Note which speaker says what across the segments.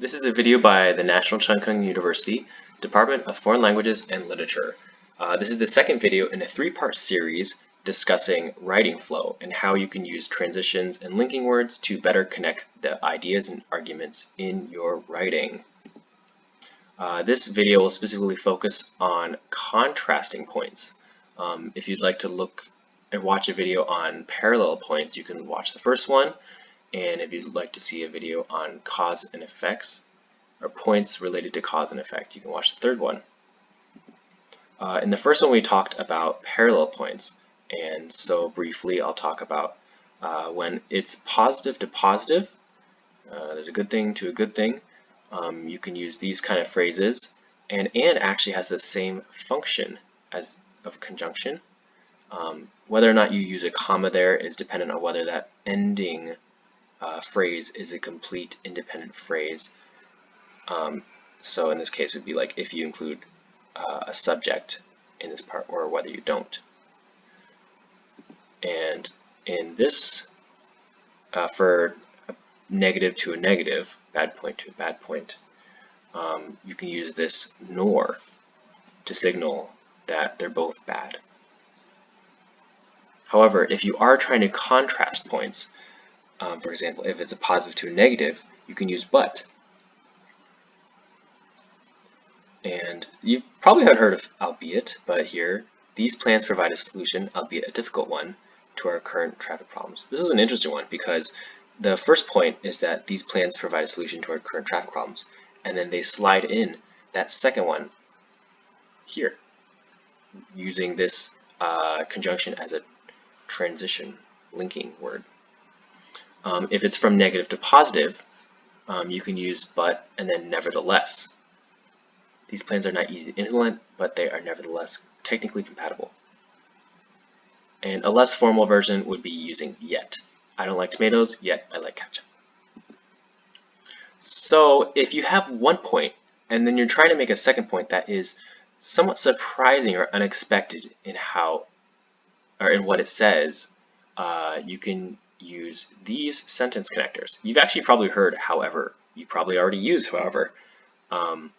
Speaker 1: This is a video by the National Cheng Kung University Department of Foreign Languages and Literature. Uh, this is the second video in a three-part series discussing writing flow and how you can use transitions and linking words to better connect the ideas and arguments in your writing. Uh, this video will specifically focus on contrasting points. Um, if you'd like to look and watch a video on parallel points, you can watch the first one and if you'd like to see a video on cause and effects, or points related to cause and effect, you can watch the third one. Uh, in the first one, we talked about parallel points. And so briefly, I'll talk about uh, when it's positive to positive, uh, there's a good thing to a good thing. Um, you can use these kind of phrases. And and actually has the same function as of conjunction. Um, whether or not you use a comma there is dependent on whether that ending uh, phrase is a complete independent phrase. Um, so in this case, it would be like if you include uh, a subject in this part or whether you don't. And in this, uh, for negative to a negative, bad point to a bad point, um, you can use this nor to signal that they're both bad. However, if you are trying to contrast points, um, for example, if it's a positive to a negative, you can use but. And you probably haven't heard of albeit, but here, these plans provide a solution, albeit a difficult one, to our current traffic problems. This is an interesting one because the first point is that these plans provide a solution to our current traffic problems, and then they slide in that second one here, using this uh, conjunction as a transition linking word. Um, if it's from negative to positive, um, you can use but and then nevertheless. These plans are not easy to implement, but they are nevertheless technically compatible. And a less formal version would be using yet. I don't like tomatoes, yet I like ketchup. So if you have one point and then you're trying to make a second point that is somewhat surprising or unexpected in how or in what it says, uh, you can use these sentence connectors. You've actually probably heard however, you probably already use however, um,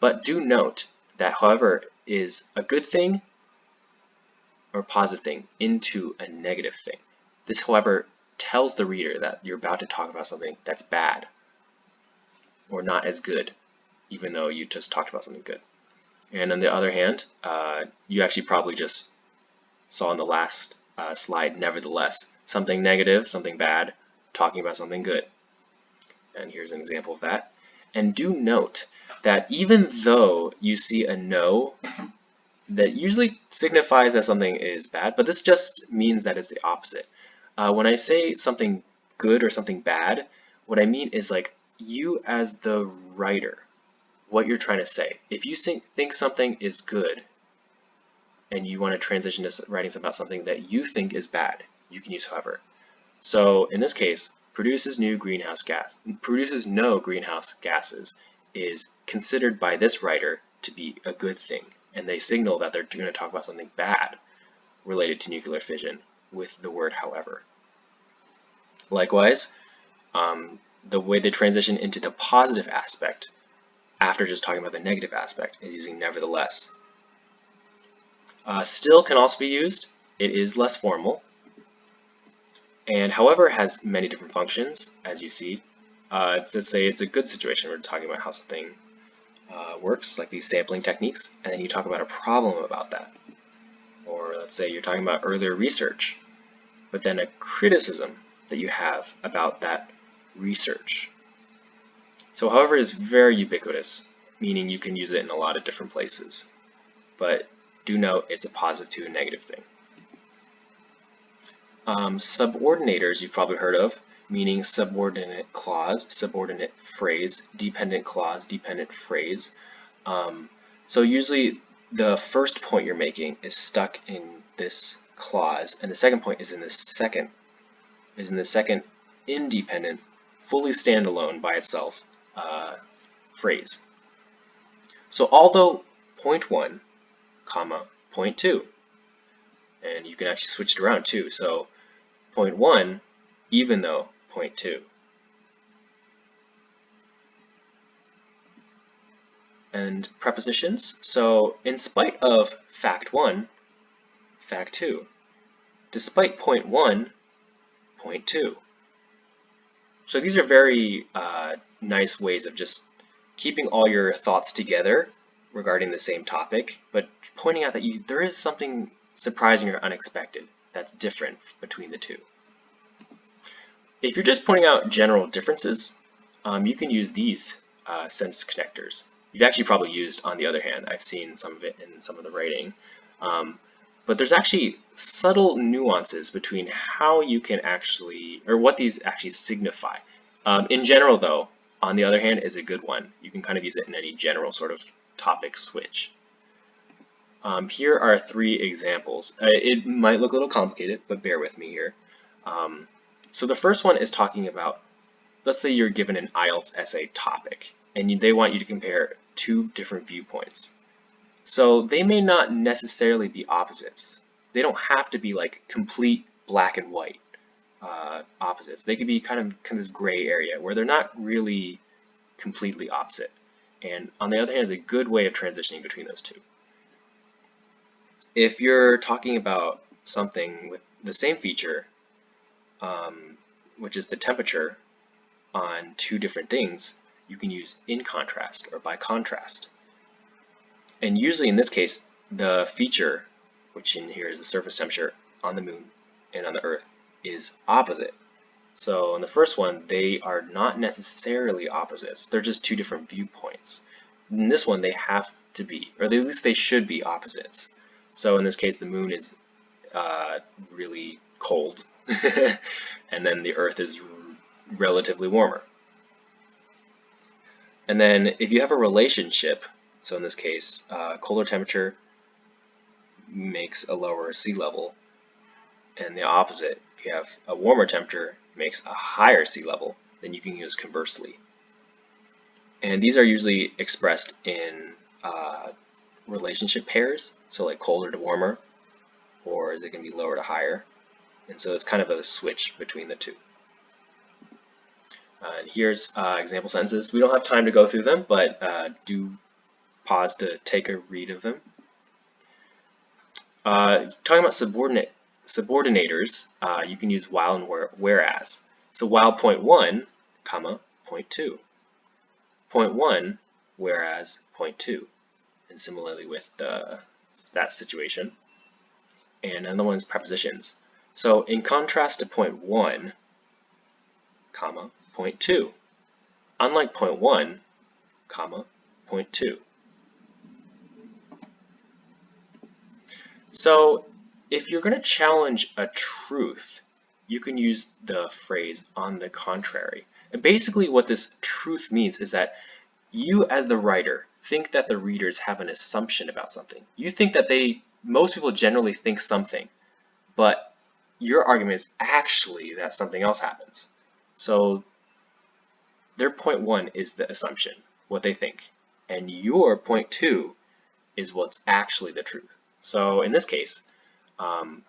Speaker 1: but do note that however is a good thing or positive thing into a negative thing. This however tells the reader that you're about to talk about something that's bad or not as good, even though you just talked about something good. And on the other hand, uh, you actually probably just saw in the last uh, slide, nevertheless, something negative, something bad, talking about something good. And here's an example of that. And do note that even though you see a no, that usually signifies that something is bad, but this just means that it's the opposite. Uh, when I say something good or something bad, what I mean is like you as the writer, what you're trying to say. If you think something is good and you want to transition to writing about something that you think is bad, you can use however. So in this case, produces new greenhouse gas, produces no greenhouse gases is considered by this writer to be a good thing. And they signal that they're going to talk about something bad related to nuclear fission with the word however. Likewise, um, the way they transition into the positive aspect after just talking about the negative aspect is using nevertheless. Uh, still can also be used. It is less formal. And however has many different functions, as you see. Uh, it's, let's say it's a good situation. We're talking about how something uh, works, like these sampling techniques, and then you talk about a problem about that. Or let's say you're talking about earlier research, but then a criticism that you have about that research. So however is very ubiquitous, meaning you can use it in a lot of different places. But do note it's a positive to a negative thing. Um, subordinators you've probably heard of, meaning subordinate clause, subordinate phrase, dependent clause, dependent phrase. Um, so usually the first point you're making is stuck in this clause, and the second point is in the second, is in the second independent, fully standalone by itself uh, phrase. So although point one, comma, point two, and you can actually switch it around too. So 0.1 even though 0.2. and prepositions. So in spite of fact 1, fact 2. Despite point 1, point 2. So these are very uh, nice ways of just keeping all your thoughts together regarding the same topic, but pointing out that you, there is something surprising or unexpected that's different between the two. If you're just pointing out general differences, um, you can use these uh, sentence connectors. You've actually probably used on the other hand. I've seen some of it in some of the writing. Um, but there's actually subtle nuances between how you can actually, or what these actually signify. Um, in general though, on the other hand, is a good one. You can kind of use it in any general sort of topic switch. Um, here are three examples. Uh, it might look a little complicated, but bear with me here. Um, so the first one is talking about, let's say you're given an IELTS essay topic, and they want you to compare two different viewpoints. So they may not necessarily be opposites. They don't have to be like complete black and white uh, opposites. They could be kind of, kind of this gray area where they're not really completely opposite. And on the other hand, is a good way of transitioning between those two. If you're talking about something with the same feature, um, which is the temperature on two different things, you can use in contrast or by contrast. And usually in this case, the feature, which in here is the surface temperature on the moon and on the earth, is opposite. So in the first one, they are not necessarily opposites. They're just two different viewpoints. In this one, they have to be, or at least they should be opposites. So in this case, the moon is uh, really cold, and then the earth is relatively warmer. And then if you have a relationship, so in this case, uh, colder temperature makes a lower sea level, and the opposite, you have a warmer temperature, makes a higher sea level, then you can use conversely. And these are usually expressed in uh, relationship pairs, so like colder to warmer, or they can be lower to higher. And so it's kind of a switch between the two. Uh, and here's uh, example sentences. We don't have time to go through them, but uh, do pause to take a read of them. Uh, talking about subordinate subordinators, uh, you can use while and where, whereas. So while point one, comma, point two. Point one, whereas point two. And similarly with the, that situation. And another one is prepositions. So in contrast to point one, comma, point two. Unlike point one, comma, point two. So if you're going to challenge a truth, you can use the phrase on the contrary. And basically what this truth means is that you as the writer think that the readers have an assumption about something. You think that they, most people generally think something, but your argument is actually that something else happens. So their point one is the assumption, what they think, and your point two is what's actually the truth. So in this case, um,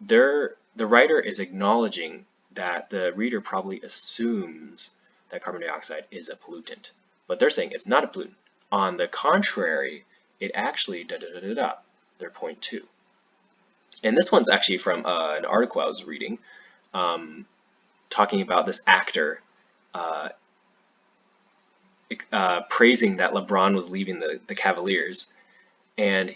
Speaker 1: the writer is acknowledging that the reader probably assumes that carbon dioxide is a pollutant, but they're saying it's not a pollutant. On the contrary, it actually da da da da da. Their point two. And this one's actually from uh, an article I was reading, um, talking about this actor uh, uh, praising that LeBron was leaving the, the Cavaliers. And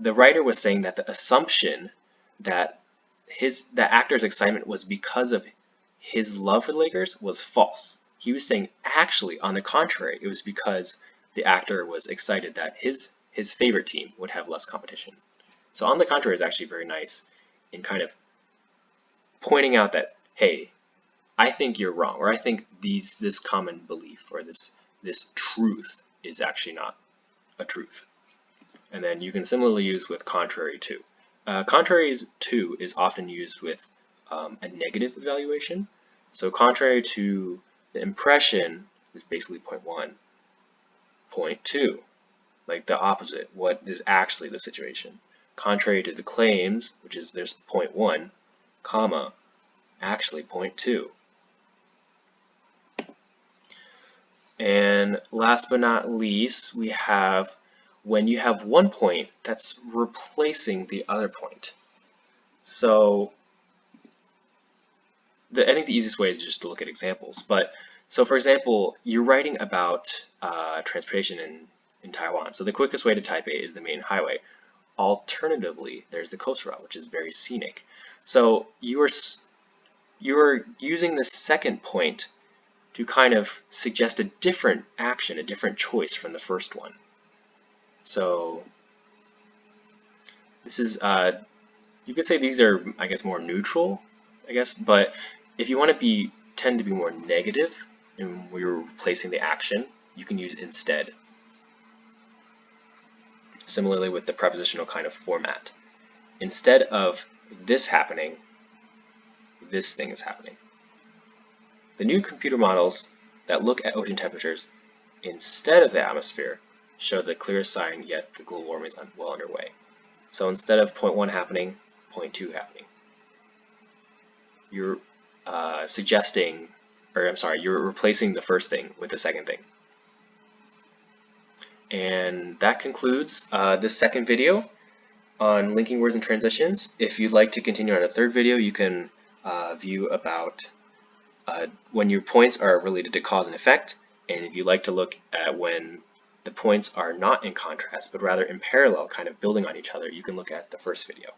Speaker 1: the writer was saying that the assumption that his the actor's excitement was because of his love for the Lakers was false. He was saying actually, on the contrary, it was because the actor was excited that his his favorite team would have less competition. So on the contrary is actually very nice in kind of pointing out that hey, I think you're wrong, or I think these this common belief or this this truth is actually not a truth. And then you can similarly use with contrary to. Uh, contrary to is often used with um, a negative evaluation. So contrary to the impression is basically point one. Point two, like the opposite, what is actually the situation. Contrary to the claims, which is there's point one, comma, actually point two. And last but not least, we have when you have one point that's replacing the other point. So the, I think the easiest way is just to look at examples. But so for example, you're writing about uh, transportation in, in Taiwan. So the quickest way to Taipei is the main highway. Alternatively, there's the coast route, which is very scenic. So you are you are using the second point to kind of suggest a different action, a different choice from the first one. So this is, uh, you could say these are, I guess, more neutral, I guess, but if you want to be tend to be more negative and you're replacing the action, you can use instead. Similarly with the prepositional kind of format. Instead of this happening, this thing is happening. The new computer models that look at ocean temperatures instead of the atmosphere show the clearest sign yet the global warming is well underway. So instead of point 1 happening, point 2 happening. You're uh, suggesting, or I'm sorry, you're replacing the first thing with the second thing. And that concludes uh, this second video on linking words and transitions. If you'd like to continue on a third video, you can uh, view about uh, when your points are related to cause and effect, and if you'd like to look at when the points are not in contrast, but rather in parallel, kind of building on each other, you can look at the first video.